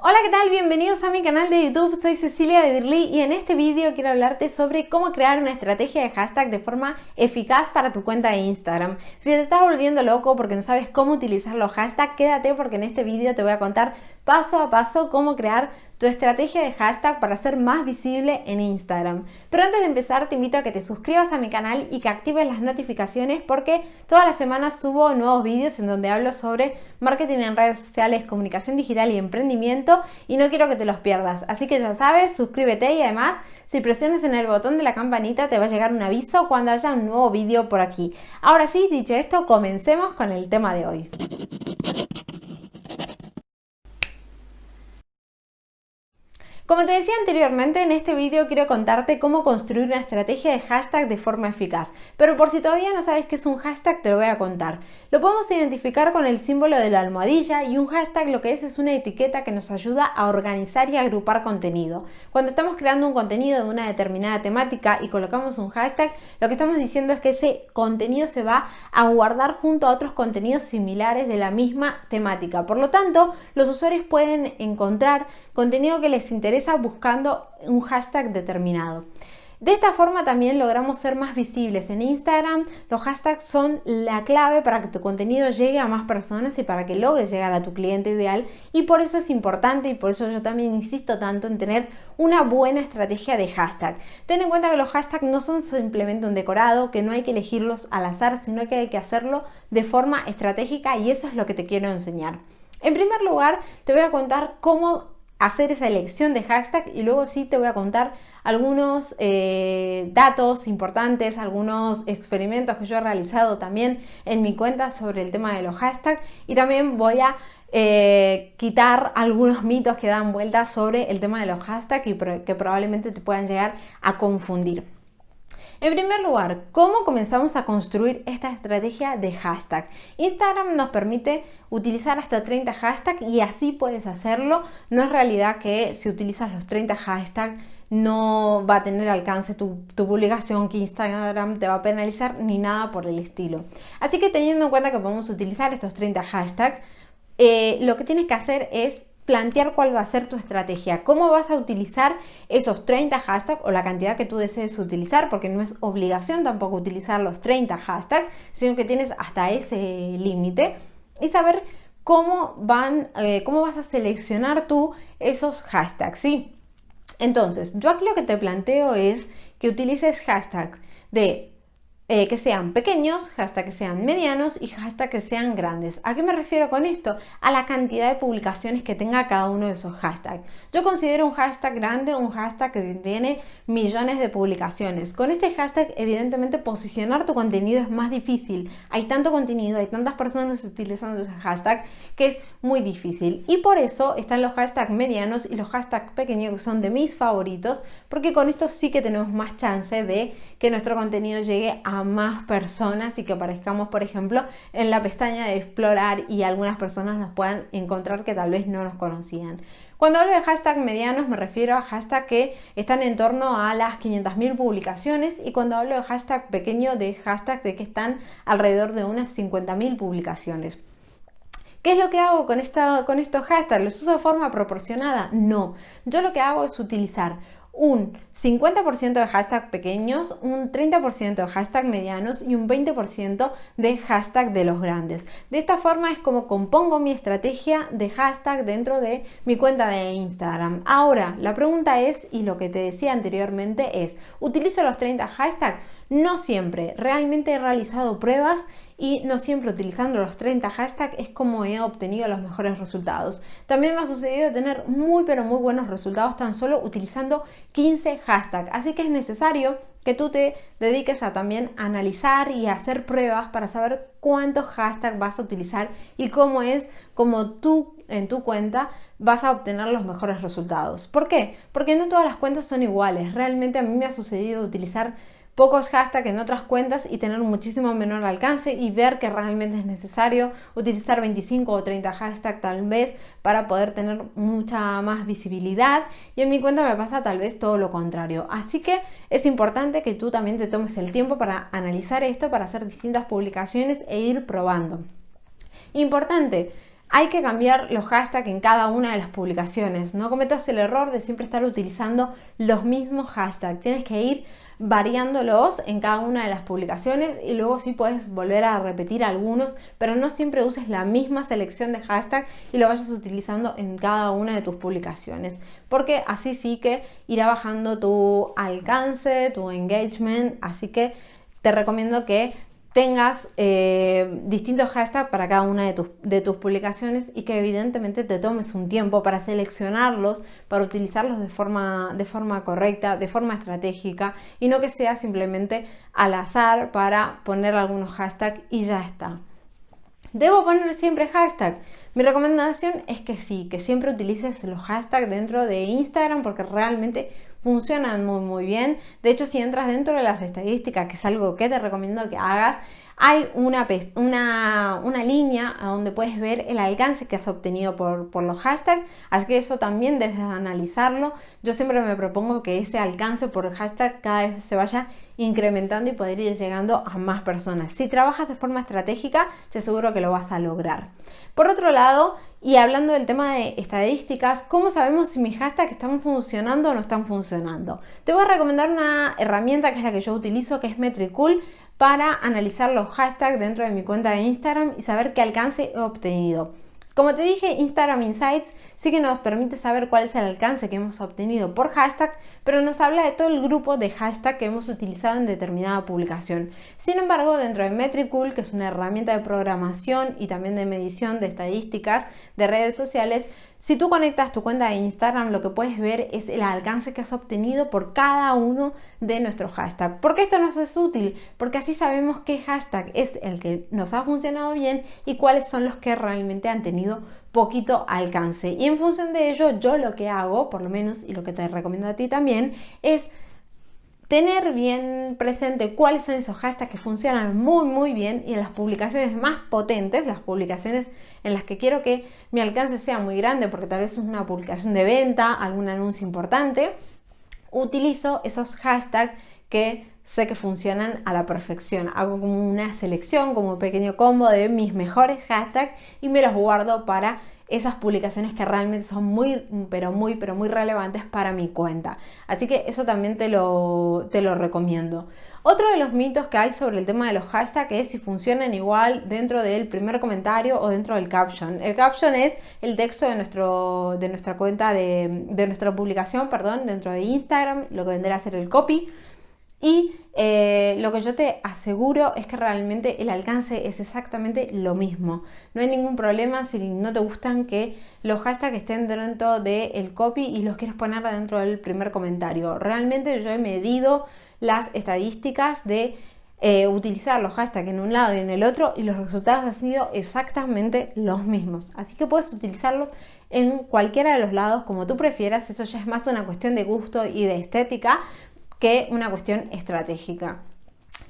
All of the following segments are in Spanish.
Hola, ¿qué tal? Bienvenidos a mi canal de YouTube, soy Cecilia de Birly y en este vídeo quiero hablarte sobre cómo crear una estrategia de hashtag de forma eficaz para tu cuenta de Instagram. Si te estás volviendo loco porque no sabes cómo utilizar los hashtags, quédate porque en este vídeo te voy a contar paso a paso cómo crear tu estrategia de hashtag para ser más visible en Instagram. Pero antes de empezar te invito a que te suscribas a mi canal y que actives las notificaciones porque todas las semanas subo nuevos vídeos en donde hablo sobre marketing en redes sociales, comunicación digital y emprendimiento y no quiero que te los pierdas. Así que ya sabes, suscríbete y además si presionas en el botón de la campanita te va a llegar un aviso cuando haya un nuevo vídeo por aquí. Ahora sí, dicho esto, comencemos con el tema de hoy. Como te decía anteriormente, en este vídeo quiero contarte cómo construir una estrategia de hashtag de forma eficaz. Pero por si todavía no sabes qué es un hashtag, te lo voy a contar. Lo podemos identificar con el símbolo de la almohadilla y un hashtag lo que es es una etiqueta que nos ayuda a organizar y agrupar contenido. Cuando estamos creando un contenido de una determinada temática y colocamos un hashtag, lo que estamos diciendo es que ese contenido se va a guardar junto a otros contenidos similares de la misma temática. Por lo tanto, los usuarios pueden encontrar contenido que les buscando un hashtag determinado. De esta forma también logramos ser más visibles en Instagram. Los hashtags son la clave para que tu contenido llegue a más personas y para que logres llegar a tu cliente ideal. Y por eso es importante y por eso yo también insisto tanto en tener una buena estrategia de hashtag. Ten en cuenta que los hashtags no son simplemente un decorado, que no hay que elegirlos al azar, sino que hay que hacerlo de forma estratégica y eso es lo que te quiero enseñar. En primer lugar, te voy a contar cómo hacer esa elección de hashtag y luego sí te voy a contar algunos eh, datos importantes, algunos experimentos que yo he realizado también en mi cuenta sobre el tema de los hashtags y también voy a eh, quitar algunos mitos que dan vueltas sobre el tema de los hashtags y que probablemente te puedan llegar a confundir. En primer lugar, ¿cómo comenzamos a construir esta estrategia de hashtag? Instagram nos permite utilizar hasta 30 hashtags y así puedes hacerlo. No es realidad que si utilizas los 30 hashtags no va a tener alcance tu, publicación, que Instagram te va a penalizar ni nada por el estilo. Así que teniendo en cuenta que podemos utilizar estos 30 hashtags, eh, lo que tienes que hacer es plantear cuál va a ser tu estrategia, cómo vas a utilizar esos 30 hashtags o la cantidad que tú desees utilizar, porque no es obligación tampoco utilizar los 30 hashtags, sino que tienes hasta ese límite. Y saber cómo van, eh, cómo vas a seleccionar tú esos hashtags, ¿sí? Entonces, yo aquí lo que te planteo es que utilices hashtags de eh, que sean pequeños, hasta que sean medianos y hasta que sean grandes. ¿A qué me refiero con esto? A la cantidad de publicaciones que tenga cada uno de esos hashtags. Yo considero un hashtag grande un hashtag que tiene millones de publicaciones. Con este hashtag, evidentemente, posicionar tu contenido es más difícil. Hay tanto contenido, hay tantas personas utilizando ese hashtag que es muy difícil. Y por eso están los hashtags medianos y los hashtags pequeños que son de mis favoritos, porque con esto sí que tenemos más chance de que nuestro contenido llegue a más personas y que aparezcamos, por ejemplo, en la pestaña de explorar y algunas personas nos puedan encontrar que tal vez no nos conocían. Cuando hablo de hashtag medianos me refiero a hashtag que están en torno a las 500.000 publicaciones y cuando hablo de hashtag pequeño de hashtag de que están alrededor de unas 50.000 publicaciones. ¿Qué es lo que hago con, esta, con estos hashtags? ¿Los uso de forma proporcionada? No. Yo lo que hago es utilizar un 50% de hashtag pequeños, un 30% de hashtag medianos y un 20% de hashtag de los grandes. De esta forma es como compongo mi estrategia de hashtag dentro de mi cuenta de Instagram. Ahora, la pregunta es, y lo que te decía anteriormente es, ¿utilizo los 30 hashtags? No siempre, realmente he realizado pruebas y no siempre utilizando los 30 hashtags es como he obtenido los mejores resultados. También me ha sucedido tener muy pero muy buenos resultados tan solo utilizando 15 hashtags, así que es necesario que tú te dediques a también analizar y hacer pruebas para saber cuántos hashtags vas a utilizar y cómo es como tú en tu cuenta vas a obtener los mejores resultados. ¿Por qué? Porque no todas las cuentas son iguales. Realmente a mí me ha sucedido utilizar pocos hashtags en otras cuentas y tener muchísimo menor alcance y ver que realmente es necesario utilizar 25 o 30 hashtags tal vez para poder tener mucha más visibilidad y en mi cuenta me pasa tal vez todo lo contrario. Así que es importante que tú también te tomes el tiempo para analizar esto, para hacer distintas publicaciones e ir probando. Importante, hay que cambiar los hashtags en cada una de las publicaciones. No cometas el error de siempre estar utilizando los mismos hashtags. Tienes que ir variándolos en cada una de las publicaciones y luego sí puedes volver a repetir algunos, pero no siempre uses la misma selección de hashtag y lo vayas utilizando en cada una de tus publicaciones, porque así sí que irá bajando tu alcance, tu engagement, así que te recomiendo que tengas eh, distintos hashtags para cada una de tus, de tus, publicaciones y que evidentemente te tomes un tiempo para seleccionarlos, para utilizarlos de forma, de forma correcta, de forma estratégica y no que sea simplemente al azar para poner algunos hashtags y ya está. ¿Debo poner siempre hashtag? Mi recomendación es que sí, que siempre utilices los hashtags dentro de Instagram porque realmente funcionan muy muy bien. De hecho, si entras dentro de las estadísticas, que es algo que te recomiendo que hagas, hay una, una, una línea donde puedes ver el alcance que has obtenido por, por, los hashtags, así que eso también debes analizarlo. Yo siempre me propongo que ese alcance por hashtag cada vez se vaya incrementando y poder ir llegando a más personas. Si trabajas de forma estratégica, te aseguro que lo vas a lograr. Por otro lado, y hablando del tema de estadísticas, ¿cómo sabemos si mis hashtags están funcionando o no están funcionando? Te voy a recomendar una herramienta que es la que yo utilizo, que es Metricool, para analizar los hashtags dentro de mi cuenta de Instagram y saber qué alcance he obtenido. Como te dije, Instagram Insights sí que nos permite saber cuál es el alcance que hemos obtenido por hashtag, pero nos habla de todo el grupo de hashtag que hemos utilizado en determinada publicación. Sin embargo, dentro de Metricool, que es una herramienta de programación y también de medición de estadísticas de redes sociales, si tú conectas tu cuenta de Instagram, lo que puedes ver es el alcance que has obtenido por cada uno de nuestros hashtags. ¿Por qué esto nos es útil? Porque así sabemos qué hashtag es el que nos ha funcionado bien y cuáles son los que realmente han tenido poquito alcance. Y en función de ello, yo lo que hago, por lo menos, y lo que te recomiendo a ti también, es tener bien presente cuáles son esos hashtags que funcionan muy muy bien y en las publicaciones más potentes, las publicaciones en las que quiero que mi alcance sea muy grande porque tal vez es una publicación de venta, algún anuncio importante, utilizo esos hashtags que sé que funcionan a la perfección. Hago como una selección, como un pequeño combo de mis mejores hashtags y me los guardo para esas publicaciones que realmente son muy, pero muy, pero muy relevantes para mi cuenta. Así que eso también te lo, te lo recomiendo. Otro de los mitos que hay sobre el tema de los hashtags es si funcionan igual dentro del primer comentario o dentro del caption. El caption es el texto de, nuestro, de nuestra cuenta, de, de nuestra publicación, perdón, dentro de Instagram, lo que vendrá a ser el copy. Y eh, lo que yo te aseguro es que realmente el alcance es exactamente lo mismo. No hay ningún problema si no te gustan que los hashtags estén dentro del copy y los quieres poner dentro del primer comentario. Realmente yo he medido las estadísticas de eh, utilizar los hashtags en un lado y en el otro y los resultados han sido exactamente los mismos. Así que puedes utilizarlos en cualquiera de los lados como tú prefieras. Eso ya es más una cuestión de gusto y de estética, que una cuestión estratégica.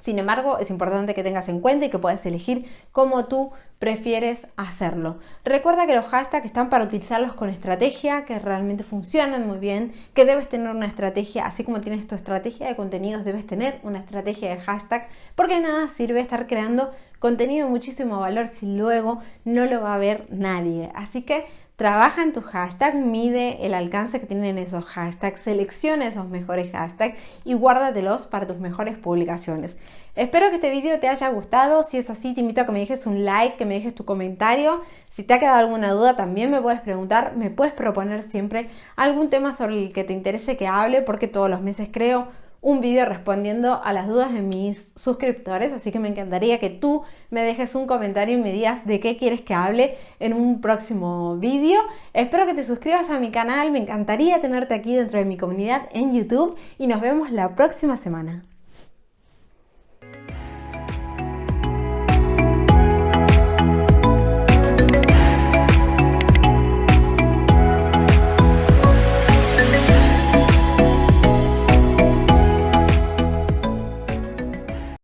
Sin embargo, es importante que tengas en cuenta y que puedas elegir cómo tú prefieres hacerlo. Recuerda que los hashtags están para utilizarlos con estrategia, que realmente funcionan muy bien, que debes tener una estrategia, así como tienes tu estrategia de contenidos, debes tener una estrategia de hashtag, porque nada sirve estar creando contenido de muchísimo valor si luego no lo va a ver nadie. Así que Trabaja en tu hashtag, mide el alcance que tienen esos hashtags, selecciona esos mejores hashtags y guárdatelos para tus mejores publicaciones. Espero que este video te haya gustado. Si es así, te invito a que me dejes un like, que me dejes tu comentario. Si te ha quedado alguna duda, también me puedes preguntar. Me puedes proponer siempre algún tema sobre el que te interese que hable, porque todos los meses creo un vídeo respondiendo a las dudas de mis suscriptores, así que me encantaría que tú me dejes un comentario y me digas de qué quieres que hable en un próximo vídeo. Espero que te suscribas a mi canal, me encantaría tenerte aquí dentro de mi comunidad en YouTube y nos vemos la próxima semana.